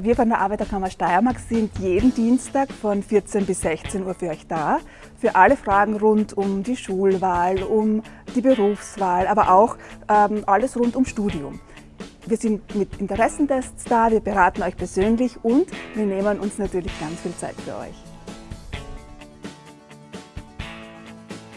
Wir von der Arbeiterkammer Steiermark sind jeden Dienstag von 14 bis 16 Uhr für euch da. Für alle Fragen rund um die Schulwahl, um die Berufswahl, aber auch ähm, alles rund um Studium. Wir sind mit Interessentests da, wir beraten euch persönlich und wir nehmen uns natürlich ganz viel Zeit für euch.